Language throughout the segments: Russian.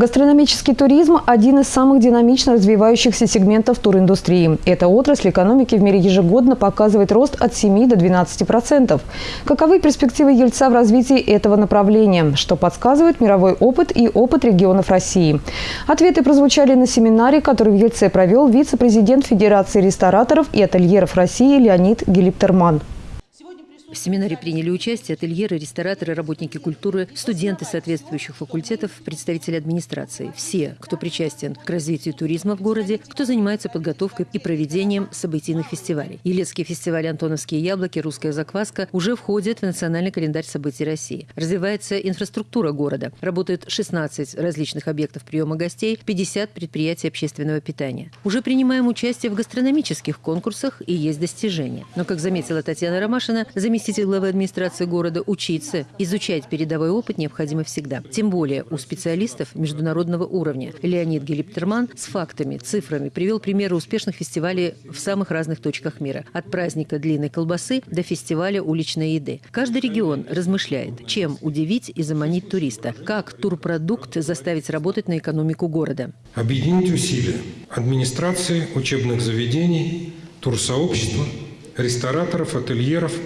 Гастрономический туризм – один из самых динамично развивающихся сегментов туриндустрии. Эта отрасль экономики в мире ежегодно показывает рост от 7 до 12 процентов. Каковы перспективы Ельца в развитии этого направления? Что подсказывает мировой опыт и опыт регионов России? Ответы прозвучали на семинаре, который в Ельце провел вице-президент Федерации рестораторов и ательеров России Леонид Гелиптерман. В семинаре приняли участие ательеры, рестораторы, работники культуры, студенты соответствующих факультетов, представители администрации. Все, кто причастен к развитию туризма в городе, кто занимается подготовкой и проведением событийных фестивалей. Елецкий фестиваль «Антоновские яблоки», «Русская закваска» уже входят в национальный календарь событий России. Развивается инфраструктура города. Работают 16 различных объектов приема гостей, 50 предприятий общественного питания. Уже принимаем участие в гастрономических конкурсах и есть достижения. Но, как заметила Татьяна Ромашина, заместитель заместитель главы администрации города, учиться, изучать передовой опыт необходимо всегда. Тем более у специалистов международного уровня. Леонид Гелиптерман с фактами, цифрами привел примеры успешных фестивалей в самых разных точках мира. От праздника длинной колбасы до фестиваля уличной еды. Каждый регион размышляет, чем удивить и заманить туриста. Как турпродукт заставить работать на экономику города. Объединить усилия администрации, учебных заведений, турсообщества, рестораторов, ательеров –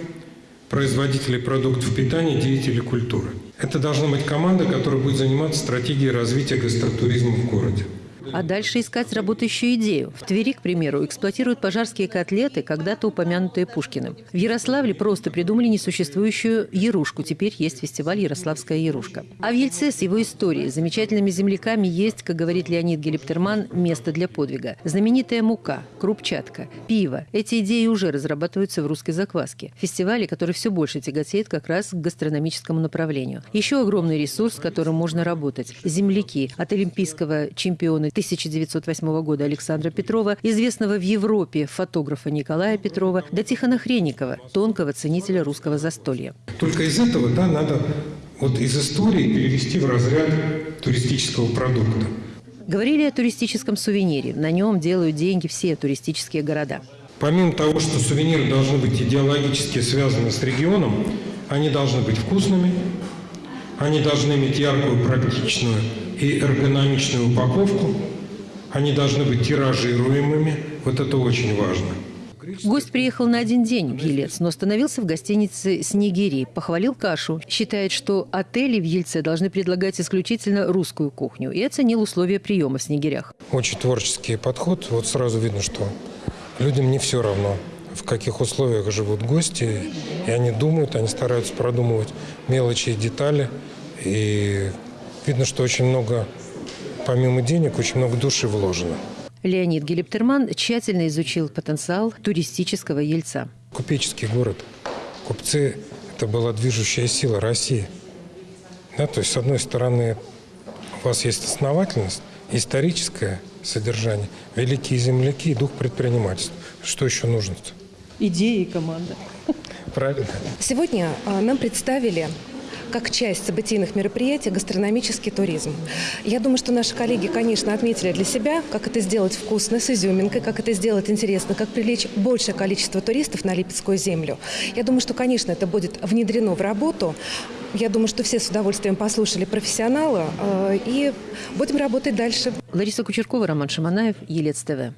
производителей продуктов питания, деятелей культуры. Это должна быть команда, которая будет заниматься стратегией развития гастротуризма в городе а дальше искать работающую идею. В Твери, к примеру, эксплуатируют пожарские котлеты, когда-то упомянутые Пушкиным. В Ярославле просто придумали несуществующую ярушку. Теперь есть фестиваль «Ярославская ярушка». А в Ельце с его историей, замечательными земляками есть, как говорит Леонид Гелиптерман, место для подвига. Знаменитая мука, крупчатка, пиво. Эти идеи уже разрабатываются в русской закваске. Фестивале, который все больше тяготеет как раз к гастрономическому направлению. Еще огромный ресурс, с которым можно работать. Земляки от олимпийского чемпиона 1908 года Александра Петрова, известного в Европе фотографа Николая Петрова, до Тихона Хренникова, тонкого ценителя русского застолья. Только из этого да, надо вот из истории перевести в разряд туристического продукта. Говорили о туристическом сувенире. На нем делают деньги все туристические города. Помимо того, что сувениры должны быть идеологически связаны с регионом, они должны быть вкусными, они должны иметь яркую, практичную и эргономичную упаковку. Они должны быть тиражируемыми. Вот это очень важно. Гость приехал на один день в Елец, но остановился в гостинице «Снегири». Похвалил кашу. Считает, что отели в Ельце должны предлагать исключительно русскую кухню. И оценил условия приема в Снегирях. Очень творческий подход. Вот сразу видно, что людям не все равно, в каких условиях живут гости. И они думают, они стараются продумывать мелочи и детали. И Видно, что очень много, помимо денег, очень много души вложено. Леонид Гелиптерман тщательно изучил потенциал туристического Ельца. Купеческий город. Купцы – это была движущая сила России. Да, то есть, с одной стороны, у вас есть основательность, историческое содержание, великие земляки и дух предпринимательства. Что еще нужно? -то? Идеи и команда. Правильно. Сегодня а, нам представили как часть событийных мероприятий гастрономический туризм. Я думаю, что наши коллеги, конечно, отметили для себя, как это сделать вкусно, с изюминкой, как это сделать интересно, как привлечь большее количество туристов на Липецкую землю. Я думаю, что, конечно, это будет внедрено в работу. Я думаю, что все с удовольствием послушали профессионала э, и будем работать дальше. Лариса Кучеркова, Роман Шаманаев, Елец ТВ.